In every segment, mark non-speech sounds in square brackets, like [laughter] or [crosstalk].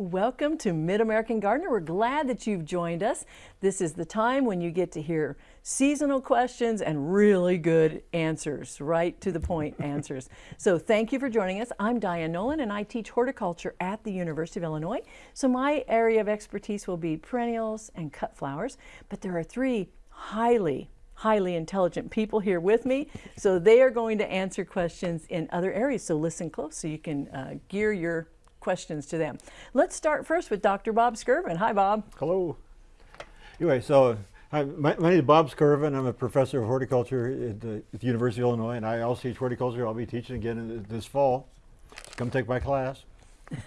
Welcome to Mid-American Gardener. We're glad that you've joined us. This is the time when you get to hear seasonal questions and really good answers, right to the point [laughs] answers. So thank you for joining us. I'm Diane Nolan and I teach horticulture at the University of Illinois. So my area of expertise will be perennials and cut flowers, but there are three highly highly intelligent people here with me. So they are going to answer questions in other areas. So listen close so you can uh, gear your questions to them. Let's start first with Dr. Bob Skirvin. Hi, Bob. Hello. Anyway, so hi, my, my, name is Bob Skirvin. I'm a professor of horticulture at the, at the, University of Illinois, and I also teach horticulture. I'll be teaching again this fall. Come take my class. [laughs]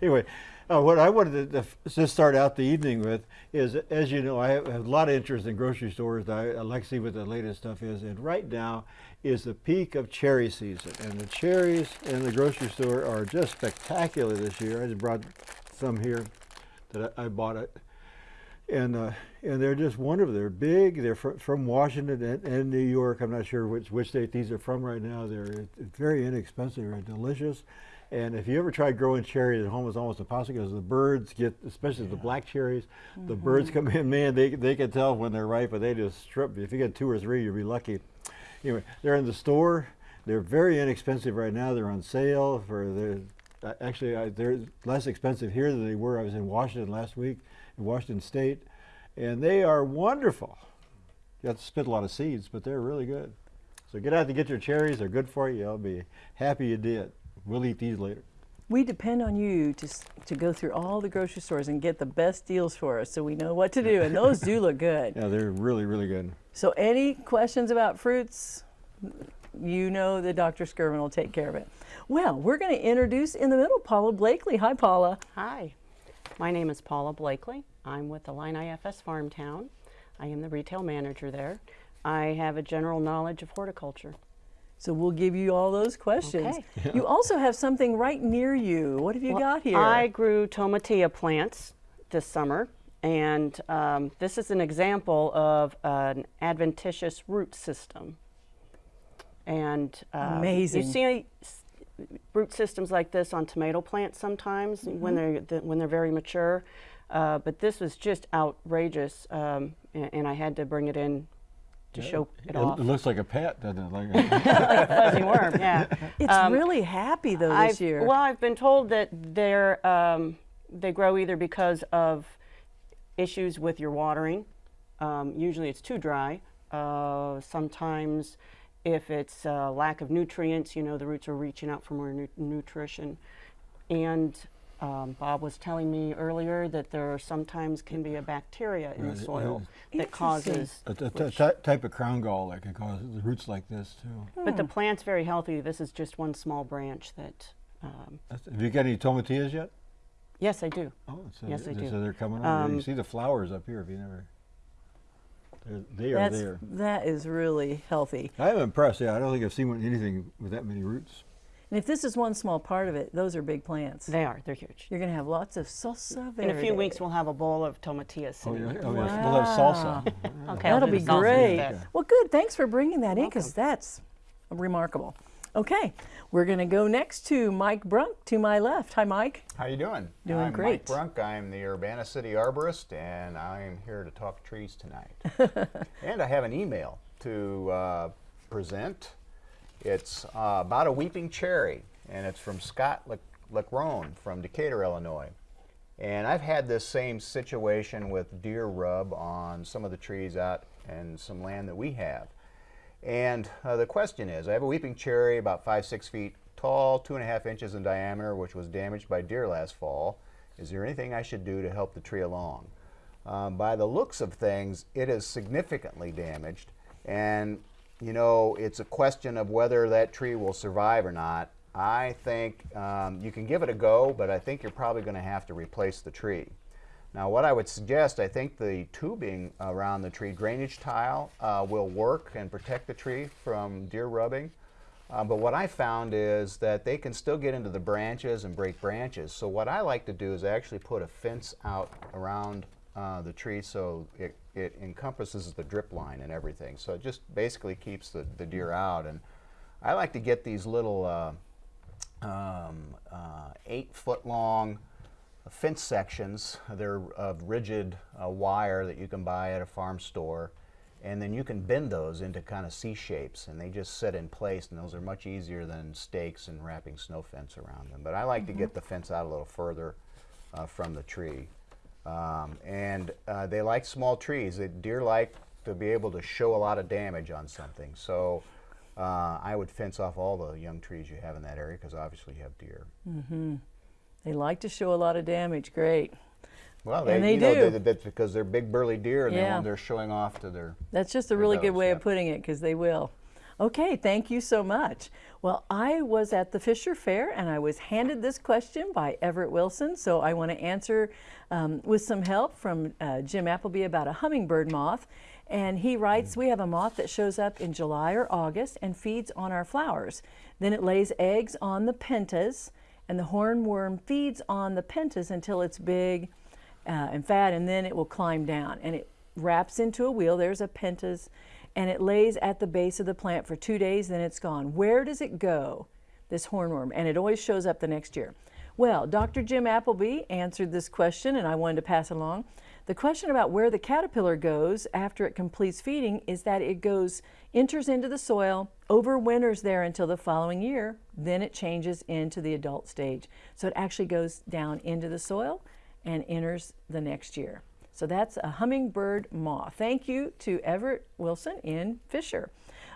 anyway, uh, what I wanted to, to, start out the evening with is, as you know, I have, a lot of interest in grocery stores. I, I, like to see what the latest stuff is. And right now is the peak of cherry season. And the cherries in the grocery store are just spectacular this year. I just brought some here that I, I bought it. And, uh, and they're just wonderful. They're big. They're fr from Washington and, and, New York. I'm not sure which, which state these are from right now. They're very inexpensive. They're delicious. And if you ever tried growing cherries at home, it's almost impossible because the birds get, especially yeah. the black cherries, mm -hmm. the birds come in, man, they, they can tell when they're ripe, but they just strip. If you get two or three, you'll be lucky. Anyway, they're in the store. They're very inexpensive right now. They're on sale for uh, actually, I, they're less expensive here than they were. I was in Washington last week, in Washington State, and they are wonderful. You have to spit a lot of seeds, but they're really good. So get out to get your cherries. They're good for you. I'll be happy you did. We'll eat these later. We depend on you to, to go through all the grocery stores and get the best deals for us so we know what to do. And those do look good. [laughs] Yeah, they're really, really good. So any questions about fruits, you know that Dr. Skirvin will take care of it. Well, we're going to introduce in the middle Paula Blakely. Hi, Paula. Hi. My name is Paula Blakely. I'm with the Illini FS Farmtown. I am the retail manager there. I have a general knowledge of horticulture. So we'll give you all those questions. Okay. You also have something right near you. What have you well, got here? I grew tomatillo plants this summer, and um, this is an example of an adventitious root system. And uh, amazing. You see root systems like this on tomato plants sometimes mm -hmm. when they're the, when they're very mature. Uh, but this was just outrageous, um, and, and I had to bring it in to yeah. show it, it off. It looks like a pet, doesn't it? Like a, [laughs] [laughs] like a fuzzy worm, yeah. It's um, really happy though this I've, year. Well, I've been told that they're um, they grow either because of issues with your watering. Um, usually it's too dry. Uh, sometimes if it's uh, lack of nutrients, you know, the roots are reaching out for more nu nutrition. And um, Bob was telling me earlier that there sometimes can be a bacteria in right. the soil that causes a, a, a type of crown gall that can cause the roots like this too. But the plant's very healthy. This is just one small branch that. Um, have you got any tomatillas yet? Yes, I do. Oh, so yes, I do. So they're coming um, You see the flowers up here. If you never. They're, they are there. That is really healthy. I'm impressed. Yeah, I don't think I've seen anything with that many roots. And if this is one small part of it, those are big plants. They are. They're huge. You're going to have lots of salsa verde. In a few weeks, we'll have a bowl of tomatillas. Oh, yeah. Oh, wow. yes. We'll have salsa. [laughs] okay, That'll be great. Well, good. Thanks for bringing that You're in because that's remarkable. Okay, we're going to go next to Mike Brunk to my left. Hi, Mike. How you doing? Doing I'm great. Mike Brunk. I'm the Urbana City Arborist, and I'm here to talk trees tonight. [laughs] and I have an email to uh, present. It's uh, about a weeping cherry, and it's from Scott Lecrone from Decatur, Illinois. And I've had this same situation with deer rub on some of the trees out and some land that we have. And uh, the question is, I have a weeping cherry about five, six feet tall, two and a half inches in diameter, which was damaged by deer last fall. Is there anything I should do to help the tree along? Um, by the looks of things, it is significantly damaged. And you know, it's a question of whether that tree will survive or not. I think um, you can give it a go, but I think you're probably going to have to replace the tree. Now what I would suggest, I think the tubing around the tree, drainage tile, uh, will work and protect the tree from deer rubbing. Uh, but what I found is that they can still get into the branches and break branches. So what I like to do is actually put a fence out around uh, the tree so it, it encompasses the drip line and everything. So it just basically keeps the, the deer out. And I like to get these little uh, um, uh, eight foot long fence sections. They're of rigid uh, wire that you can buy at a farm store. And then you can bend those into kind of C shapes and they just sit in place and those are much easier than stakes and wrapping snow fence around them. But I like to get the fence out a little further uh, from the tree. Um, and uh, they like small trees. They, deer like to be able to show a lot of damage on something. So uh, I would fence off all the young trees you have in that area because obviously you have deer. Mm -hmm. They like to show a lot of damage. Great. Well, And they you know, do. they- that's because they're big burly deer and they Yeah. they're showing off to their. That's just a really good way of putting it because they will. Okay, thank you so much. Well, I was at the Fisher Fair and I was handed this question by Everett Wilson, so I want to answer um, with some help from uh, Jim Appleby about a hummingbird moth. And he writes, We have a moth that shows up in July or August and feeds on our flowers. Then it lays eggs on the pentas, and the hornworm feeds on the pentas until it's big uh, and fat, and then it will climb down. And it wraps into a wheel. There's a pentas, and it lays at the base of the plant for two days, then it's gone. Where does it go, this hornworm? And it always shows up the next year. Well, Dr. Jim Appleby answered this question, and I wanted to pass it along. The question about where the caterpillar goes after it completes feeding is that it goes, enters into the soil, overwinters there until the following year, then it changes into the adult stage. So it actually goes down into the soil and enters the next year. So that's a hummingbird moth. Thank you to Everett Wilson in Fisher.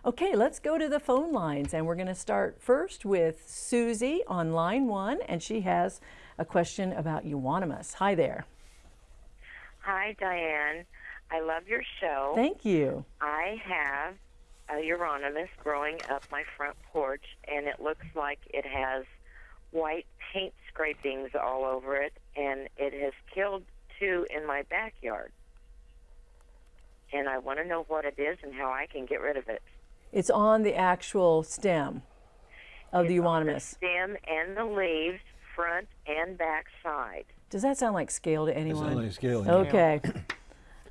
Okay, let's go to the phone lines and we're going to start first with Susie on line one and she has a question about euonymus. Hi there. Hi, Diane. I love your show. Thank you. I have a Euonymus growing up my front porch, and it looks like it has white paint scrapings all over it, and it has killed two in my backyard. And I want to know what it is and how I can get rid of it. It's on the actual stem of the It's on euonymus. stem and the leaves, front and back side. Does that sound like scale to It's anyone? not like scaling. Okay.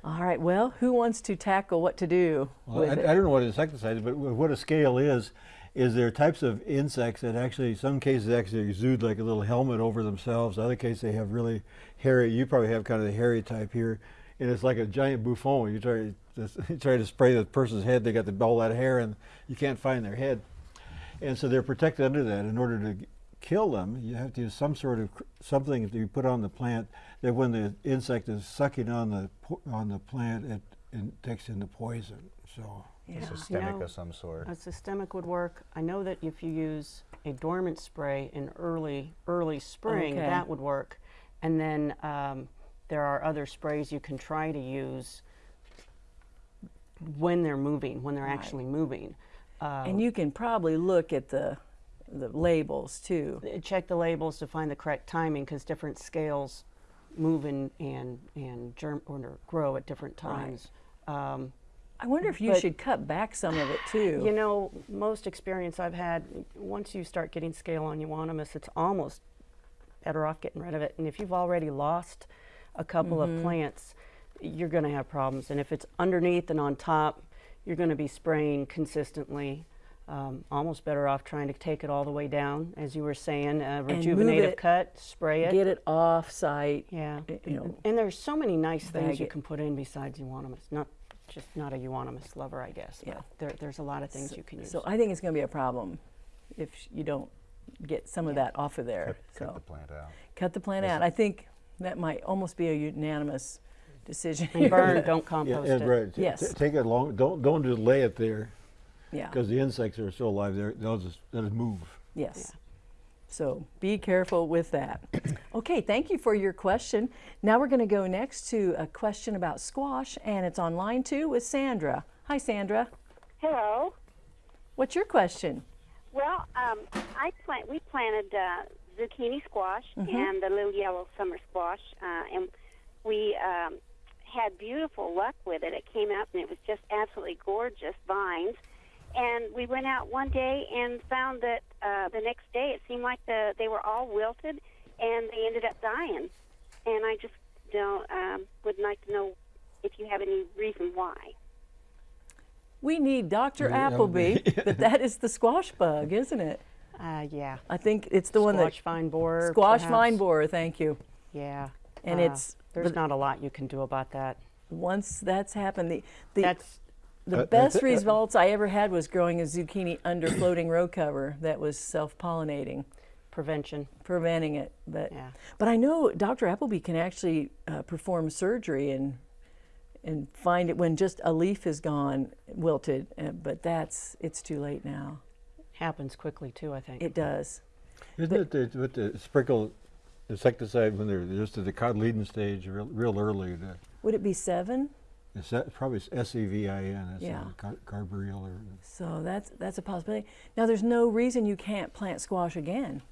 All right. Well, who wants to tackle what to do Well, with I, it? I don't know what insecticide is, but what a scale is, is there are types of insects that actually, some cases actually exude like a little helmet over themselves. Other cases they have really hairy, you probably have kind of the hairy type here. And it's like a giant buffon. You try to, [laughs] you try to spray the person's head, they got the, all that hair and you can't find their head. And so they're protected under that. In order to kill them, you have to use some sort of something that you put on the plant that when the insect is sucking on the on the plant, it, it takes in the poison. So Yeah. Systemic know, of some sort. A systemic would work. I know that if you use a dormant spray in early early spring, Okay. that would work. And then um, there are other sprays you can try to use when they're moving, when they're actually moving. Uh, and you can probably look at the the labels too. uh, check the labels to find the correct timing because different scales move and and and germ or grow at different Right. times. Um, I wonder if you But- should cut back some of it too. You know, most experience I've had, once you start getting scale on euonymus, it's almost better off getting rid of it. And if you've already lost a couple Mm-hmm. of plants, you're going to have problems. And if it's underneath and on top, you're going to be spraying consistently. Um, almost better off trying to take it all the way down, as you were saying, uh, rejuvenative it, cut, spray it. Get it off site. Yeah, you know, and there's so many nice things you it. can put in besides euonymus. Not just not a euonymus lover, I guess. Yeah. But there, there's a lot of things you can use. So I think it's going to be a problem if you don't get some of that off of there. Cut, so cut the plant out. cut the plant out. I think that might almost be a unanimous decision. and burn, [laughs] don't yeah, compost and it. right. Yes. t- take it long. Don't don't just lay it there yeah. because the insects are still alive. They're, they'll just they'll just move. Yes. So be careful with that. Okay, thank you for your question. Now we're going to go next to a question about squash, and it's on line two with Sandra. Hi, Sandra. Hello. What's your question? Well, um, I plant. We planted uh, zucchini squash and the little yellow summer squash, uh, and we um, had beautiful luck with it. It came out and it was just absolutely gorgeous vines. And we went out one day and found that uh, the next day it seemed like the they were all wilted, and they ended up dying. And I just don't um, would like to know if you have any reason why. We need Dr. Yeah, Appleby, [laughs] [laughs] but that is the squash bug, isn't it? Uh, yeah. I think it's the one that Squash vine borer. squash perhaps. vine borer. Thank you. Yeah. And uh, it's- there's but- not a lot you can do about that. Once that's happened, the the, That's the Uh, best uh, uh, results I ever had was growing a zucchini under floating row cover that was self-pollinating, prevention. preventing it. But Yeah. but I know Dr. Appleby can actually uh, perform surgery and and find it when just a leaf is gone, wilted. Uh, but that's it's too late now. Happens quickly too, I think. It does. Isn't it the, with the sprinkle insecticide when they're just at the cotyledon stage, real, real early? To, Would it be Sevin? It's that, probably S E V I N. It's Yeah. car, carbaryl or So that's that's a possibility. Now there's no reason you can't plant squash again,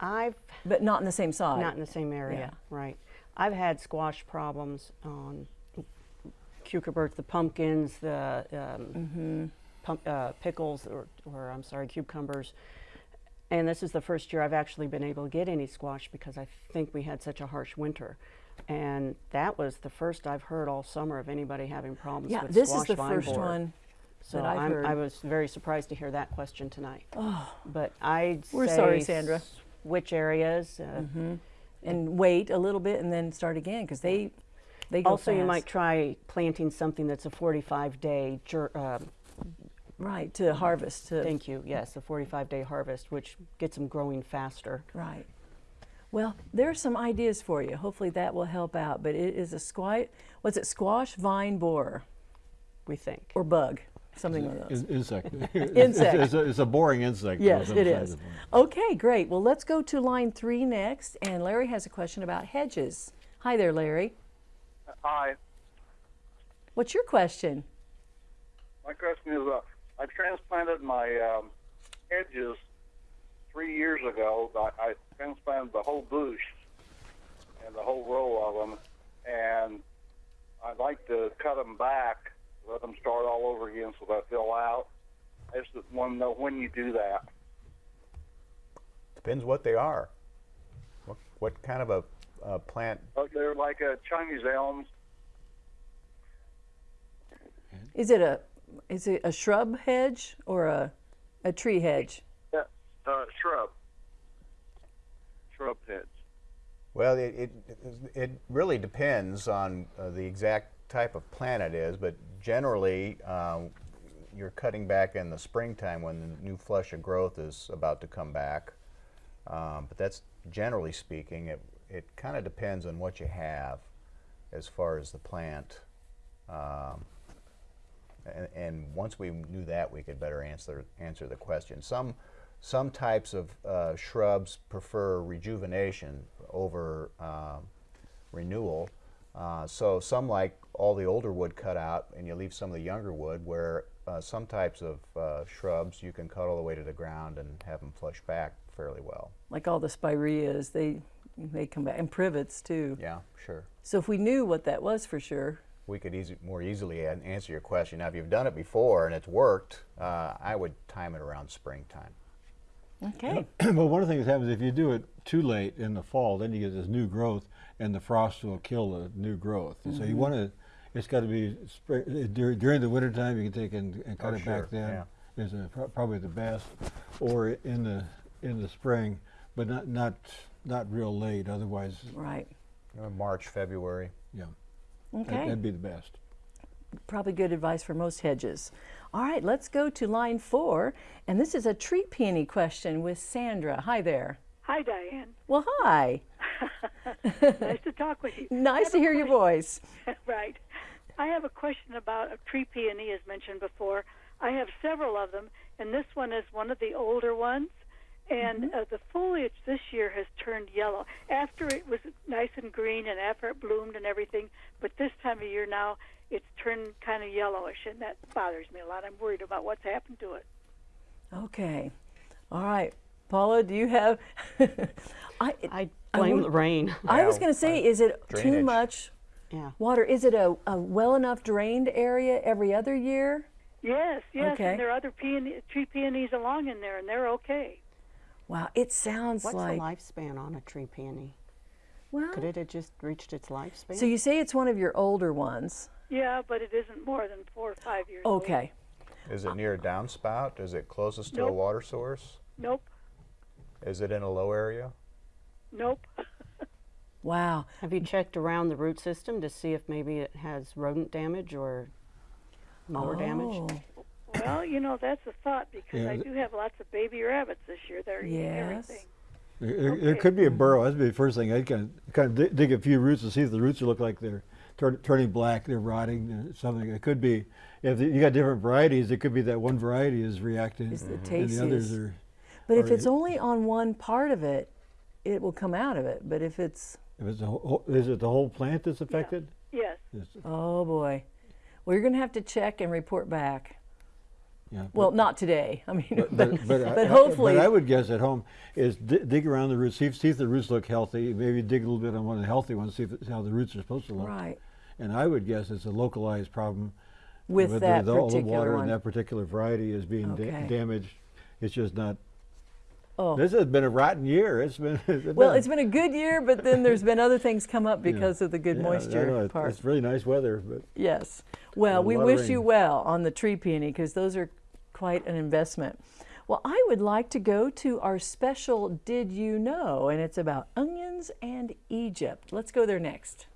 I've but not in the same side. not in the same area, Yeah. right? I've had squash problems on cucurbits, the pumpkins, the um, Mm-hmm. pump, uh, pickles, or, or I'm sorry, cucumbers. And this is the first year I've actually been able to get any squash because I think we had such a harsh winter. And that was the first I've heard all summer of anybody having problems yeah, with this squash is the first borer. one. So that I've heard. I was very surprised to hear that question tonight. Oh, But I'd We're say sorry, Sandra. Which areas? Uh, and wait a little bit and then start again because they they go Also, you might try planting something that's a 45 day, um, right to harvest to thank you, yes, a 45 day harvest, which gets them growing faster. right. Well, there are some ideas for you. Hopefully that will help out. But it is a squash. What's it? Squash vine borer We think. or bug, something like that. in, insect. [laughs] Insect. It's, it's, a, it's a boring insect. Yes, some it side is. of the- Okay, great. Well, let's go to line three next. And Larry has a question about hedges. Hi there, Larry. Hi. What's your question? My question is, uh, I transplanted my um, hedges three years ago. I, I transplanted the whole bush and the whole row of them, and I'd like to cut them back, let them start all over again so they fill out. I just want to know when you do that. Depends what they are. What, what kind of a, a plant? Uh, they're like uh, Chinese elms. Is it a is it a shrub hedge or a a tree hedge? Yeah, uh, shrub. Shrub heads. Well, it, it, it really depends on uh, the exact type of plant it is, but generally um, you're cutting back in the springtime when the new flush of growth is about to come back. Um, but that's generally speaking, it, it kind of depends on what you have as far as the plant. Um, and, and once we knew that, we could better answer answer the question. Some some types of uh, shrubs prefer rejuvenation over um, renewal. Uh, so some like all the older wood cut out, and you leave some of the younger wood. Where uh, some types of uh, shrubs you can cut all the way to the ground and have them flush back fairly well. Like all the spireas, they they come back and privets too. Yeah, sure. So if we knew what that was for sure, We could easy, more easily an- answer your question. Now, if you've done it before and it's worked, uh, I would time it around springtime. Okay. [clears throat] but one of the things that happens if you do it too late in the fall, then you get this new growth, and the frost will kill the new growth. Mm-hmm. So you want to, it's got to be spring, uh, during the wintertime. You can take and, and cut Oh, it sure, back then. yeah. Is a, probably the best, or in the in the spring, but not not not real late. Otherwise, Right. March, February. yeah, Okay. that'd be the best. Probably good advice for most hedges. All right, let's go to line four. And this is a tree peony question with Sandra. Hi there. Hi, Diane. Well, hi. [laughs] Nice to talk with you. [laughs] Nice to hear your voice. [laughs] right. I have a question about a tree peony, as mentioned before. I have several of them, and this one is one of the older ones. And uh, the foliage this year has turned yellow. After it was nice and green, and after it bloomed and everything, but this time of year now, it's turned kind of yellowish, and that bothers me a lot. I'm worried about what's happened to it. Okay. All right. Paula, do you have? [laughs] I, I I blame would- the rain. I was going to say, is it too drainage. much yeah. water? Is it a, a well enough drained area every other year? Yes, yes, Okay. and there are other peony, tree peonies along in there, and they're okay. Wow, it sounds What's like. the lifespan on a tree peony? Well, Could it have just reached its lifespan? so you say it's one of your older ones. Yeah, but it isn't more than four or five years old. Okay. Is it near a downspout? Is it closest to a water source? Nope. Is it in a low area? Nope. [laughs] Wow. Have you checked around the root system to see if maybe it has rodent damage or mower damage? Oh, well, you know, that's a thought because Yeah, I do have lots of baby rabbits this year. They're eating everything. There, there- there could be a burrow. That'd be the first thing. I'd kind of, kind of dig, dig a few roots to see if the roots look like they're turn, turning black, they're rotting, uh, something. It could be, if you got different varieties, it could be that one variety is reacting Is the and taste the others are. But if it's only on one part of it, it will come out of it. But if it's, If it's a whole, is it the whole plant that's affected? Yes. Yes, oh boy. Well, you're going to have to check and report back. yeah. Well, not today. I mean, But, but, [laughs] but, but, I- I- hopefully. But I would guess at home is di- dig around the roots, see if, see if the roots look healthy. Maybe dig a little bit on one of the healthy ones, see if, how the roots are supposed to look. right. And I would guess it's a localized problem With the- that the, all the water one. in that particular variety is being da- damaged. It's just not. Oh. This has been a rotten year. It's been. [laughs] It's Well, it's been a good year, but then there's been other things come up [laughs] Yeah. because of the good yeah, moisture know, part. It's really nice weather, but Yes. Well, we wish you well on the tree peony because those are quite an investment. Well, I would like to go to our special Did You Know? And it's about onions and Egypt. Let's go there next.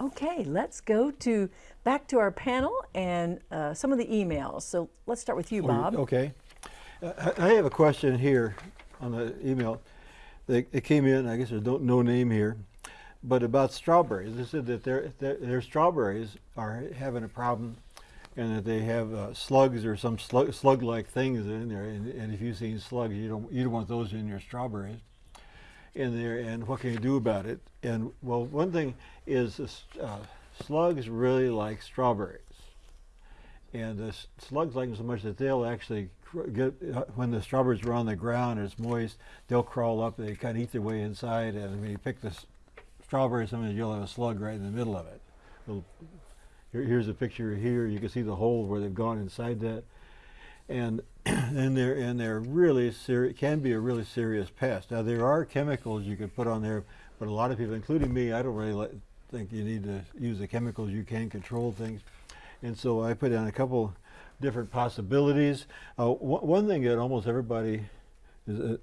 Okay, let's go to back to our panel and uh, some of the emails. So let's start with you, Oh, you- Bob. Okay. I have a question here on the email. It came in, I guess there's no, no name here, but about strawberries. They said that their, their, their strawberries are having a problem and that they have uh, slugs or some slug, slug-like things in there. And, and if you've seen slugs, you don't, you don't want those in your strawberries. In there, and what can you do about it? And well, one thing is uh, slugs really like strawberries and the slugs like them so much that they'll actually get uh, when the strawberries are on the ground and it's moist they'll crawl up they kind of eat their way inside and when you pick the strawberries, sometimes you'll have a slug right in the middle of it. Here's a picture here you can see the hole where they've gone inside that. And [clears throat] and they're and they're really serious can be a really serious pest. Now there are chemicals you could put on there but a lot of people including me i don't really li- think you need to use the chemicals you can control things. And so I put down a couple different possibilities. Uh, one thing that almost everybody is, uh,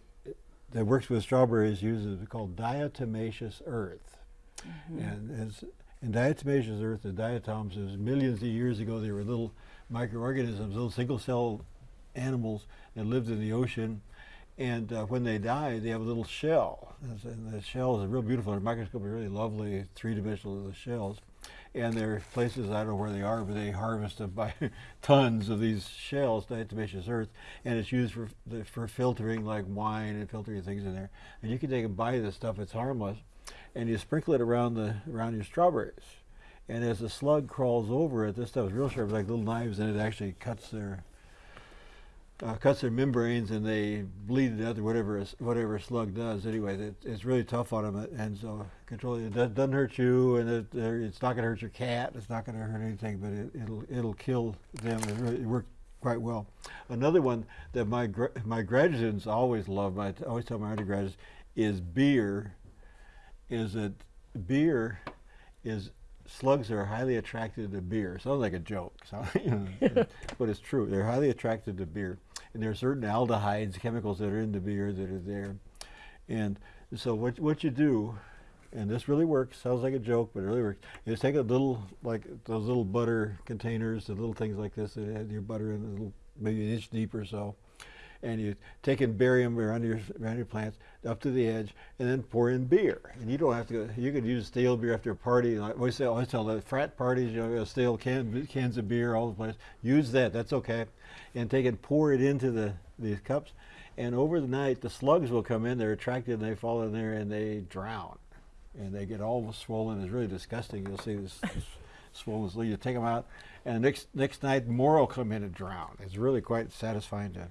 that works with strawberries uses is called diatomaceous earth. And as in diatomaceous earth, the diatoms is millions of years ago. They were little microorganisms, little single-cell animals that lived in the ocean. And uh, when they die, they have a little shell. And the shell is real beautiful. Under microscope, are really lovely three-dimensional little shells and there are places I don't know where they are, but they harvest them by [laughs] tons of these shells, diatomaceous earth, and it's used for for filtering like wine and filtering things in there. And you can take and buy this stuff; it's harmless, and you sprinkle it around the around your strawberries. And as the slug crawls over it, this stuff is real sharp, like little knives, and it actually cuts their uh, cuts their membranes and they bleed it out or whatever whatever slug does. Anyway, it, it's really tough on them, and so controlling it does, doesn't hurt you, and it, uh, it's not going to hurt your cat. It's not going to hurt anything, but it, it'll it'll kill them. It really it worked quite well. Another one that my my graduate students always love, I always tell my undergraduates, is beer. Is that beer is slugs are highly attracted to beer. Sounds like a joke, so, [laughs] you know, but it's true. They're highly attracted to beer, and there are certain aldehydes, chemicals that are in the beer that are there. And so what what you do, and this really works. Sounds like a joke, but it really works. Is take a little like those little butter containers, the little things like this that have your butter in a little maybe an inch deep or so. And you take and bury them around your around your plants up to the edge, and then pour in beer. And you don't have to. go You could use stale beer after a party. I always say, I always tell the frat parties, you know, stale can, cans of beer all the place. Use that. That's okay. And take and pour it into the these cups. And over the night, the slugs will come in. They're attracted, and they fall in there, and they drown, and they get all swollen. It's really disgusting. You'll see this, this swollen. You take them out, and next next night, more will come in and drown. It's really quite satisfying to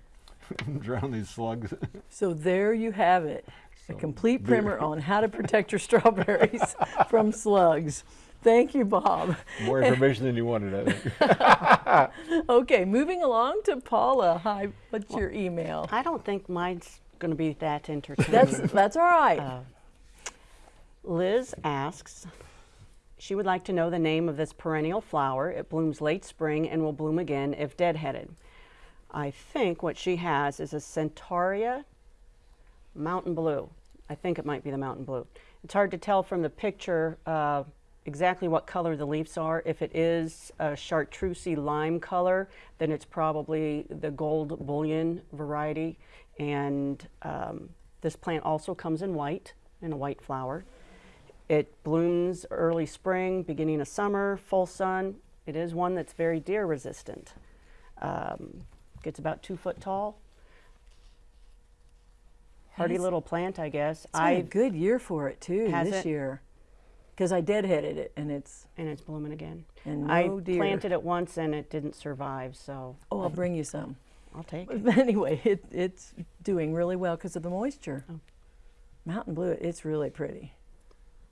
[laughs] drown these slugs. So there you have it. A complete beer. primer on how to protect your strawberries [laughs] from slugs. Thank you, Bob. More information than you wanted, I think. [laughs] Okay, moving along to Paula. Hi, what's your email? I don't think mine's going to be that entertaining. That's that's all right. Uh, Liz asks, she would like to know the name of this perennial flower. It blooms late spring and will bloom again if deadheaded. I think what she has is a Centaurea mountain blue. I think it might be the mountain blue. It's hard to tell from the picture uh, exactly what color the leaves are. If it is a chartreusey lime color, then it's probably the gold bullion variety. And um, this plant also comes in white, in a white flower. It blooms early spring, beginning of summer, full sun. It is one that's very deer resistant. Um, gets about two foot tall. Hardy little plant, I guess. It's been a I good year for it too Has this it? year, because I deadheaded it and it's. and it's blooming again. And I no deer. planted it once and it didn't survive, so Oh, I'll bring you some. I'll take [laughs] it. But anyway, it, it's doing really well because of the moisture. Oh. Mountain blue, it's really pretty.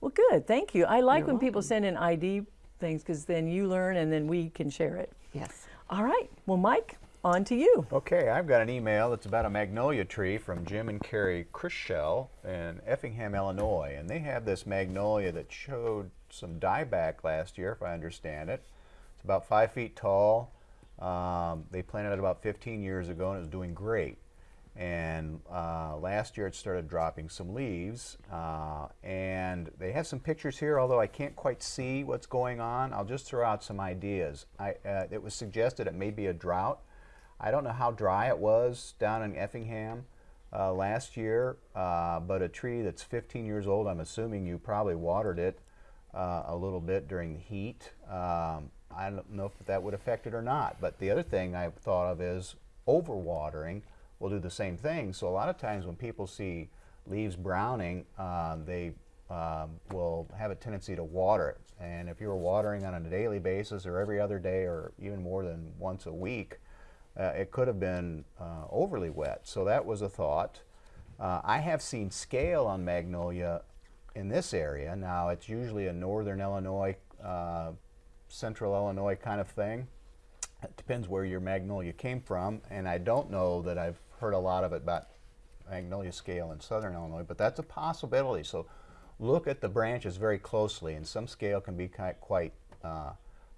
Well, good. Thank you. I like You're when people send in ID things because then you learn and then we can share it. Yes. All right. Well, Mike, on to you. Okay, I've got an email that's about a magnolia tree from Jim and Carrie Chrishell in Effingham, Illinois. And they have this magnolia that showed some dieback last year, if I understand it. It's about five feet tall. Um, they planted it about 15 years ago and it was doing great. And uh, last year it started dropping some leaves. Uh, and they have some pictures here, although I can't quite see what's going on. I'll just throw out some ideas. I, uh, it was suggested it may be a drought. I don't know how dry it was down in Effingham uh, last year, uh, but a tree that's 15 years old, I'm assuming you probably watered it uh, a little bit during the heat. Um, I don't know if that would affect it or not. But the other thing I've thought of is overwatering will do the same thing. So a lot of times when people see leaves browning, uh, they um, will have a tendency to water it. And if you were watering on a daily basis or every other day or even more than once a week, uh, it could have been uh, overly wet. So that was a thought. Uh, I have seen scale on magnolia in this area. Now it's usually a northern Illinois, uh, central Illinois kind of thing. It depends where your magnolia came from, and I don't know that I've heard a lot of it about magnolia scale in southern Illinois, but that's a possibility. So look at the branches very closely, and some scale can be ki- quite uh,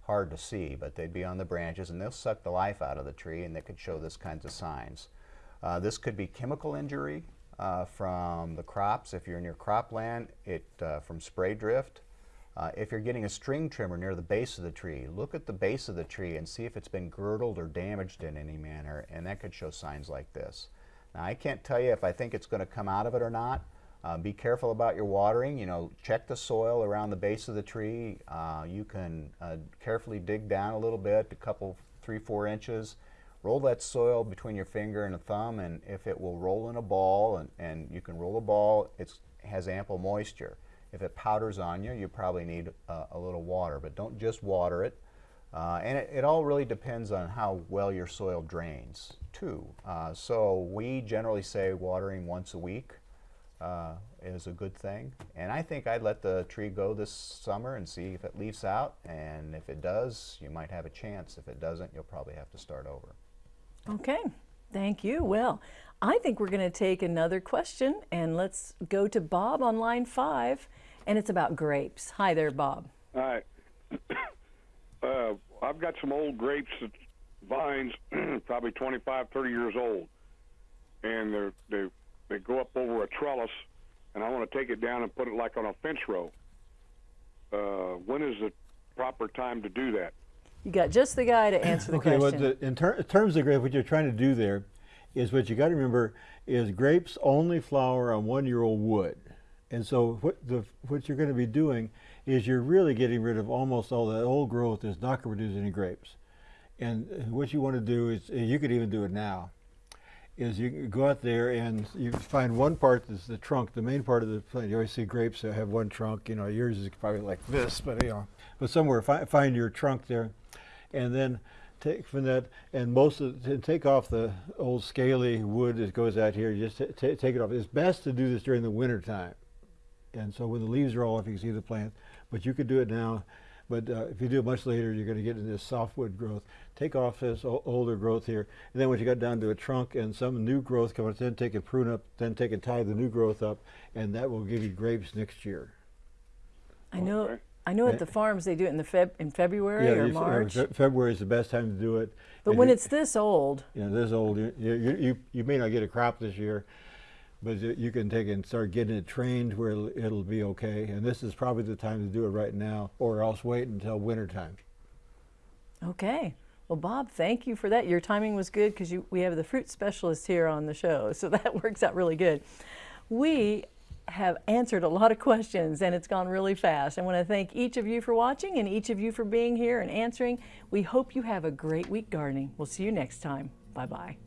hard to see, but they'd be on the branches and they'll suck the life out of the tree and they could show this kinds of signs. Uh, this could be chemical injury uh, from the crops. If you're near cropland, it uh, from spray drift. Uh, if you're getting a string trimmer near the base of the tree, look at the base of the tree and see if it's been girdled or damaged in any manner, and that could show signs like this. Now, I can't tell you if I think it's going to come out of it or not. Uh, be careful about your watering. You know, check the soil around the base of the tree. Uh, you can uh, carefully dig down a little bit, a couple, three, four inches. Roll that soil between your finger and a thumb, and if it will roll in a ball, and, and you can roll a ball, it has ample moisture. If it powders on you, you probably need uh, a little water, but don't just water it. Uh, and it, it all really depends on how well your soil drains, too. Uh, so we generally say watering once a week uh, is a good thing. And I think I'd let the tree go this summer and see if it leaves out. And if it does, you might have a chance. If it doesn't, you'll probably have to start over. Okay. Thank you. Well, I think we're going to take another question and let's go to Bob on line five, and it's about grapes. Hi there, Bob. All right. [coughs] uh, I've got some old grapes, vines, [clears throat] probably 25, 30 years old, and they're, they they go up over a trellis, and I want to take it down and put it like on a fence row. Uh, when is the proper time to do that? You got just the guy to answer the okay, well, question. the, in ter- terms of grape, what you're trying to do there is what you got to remember is grapes only flower on one-year-old wood, and so what the what you're going to be doing is you're really getting rid of almost all that old growth that's not going to produce any grapes. And uh, what you want to do is, you could even do it now, is you go out there and you find one part that's the trunk, the main part of the plant. You always see grapes that have one trunk. You know, yours is probably like this, but you know, but somewhere fi- find your trunk there, and then take from that and most of to take off the old scaly wood that goes out here. Just take it off. It's best to do this during the winter time, and so when the leaves are all off, you can see the plant. But you could do it now. But uh, if you do it much later, you're going to get into this softwood growth. Take off this o- older growth here, and then when you got down to a trunk and some new growth comes, then take and prune up, then take and tie the new growth up, and that will give you grapes next year. I know. Okay. I know at the farms they do it in the Feb in February or uh, March. Fe- February is the best time to do it. but And when you- it's this old, you know, this old, you, you, you, you may not get a crop this year, but you can take and start getting it trained where it'll, be okay. And this is probably the time to do it right now, or else wait until winter time. Okay. Well, Bob, thank you for that. Your timing was good because we have the fruit specialist here on the show, [laughs] so that works out really good. We have answered a lot of questions and it's gone really fast. I want to thank each of you for watching and each of you for being here and answering. We hope you have a great week gardening. We'll see you next time. Bye bye.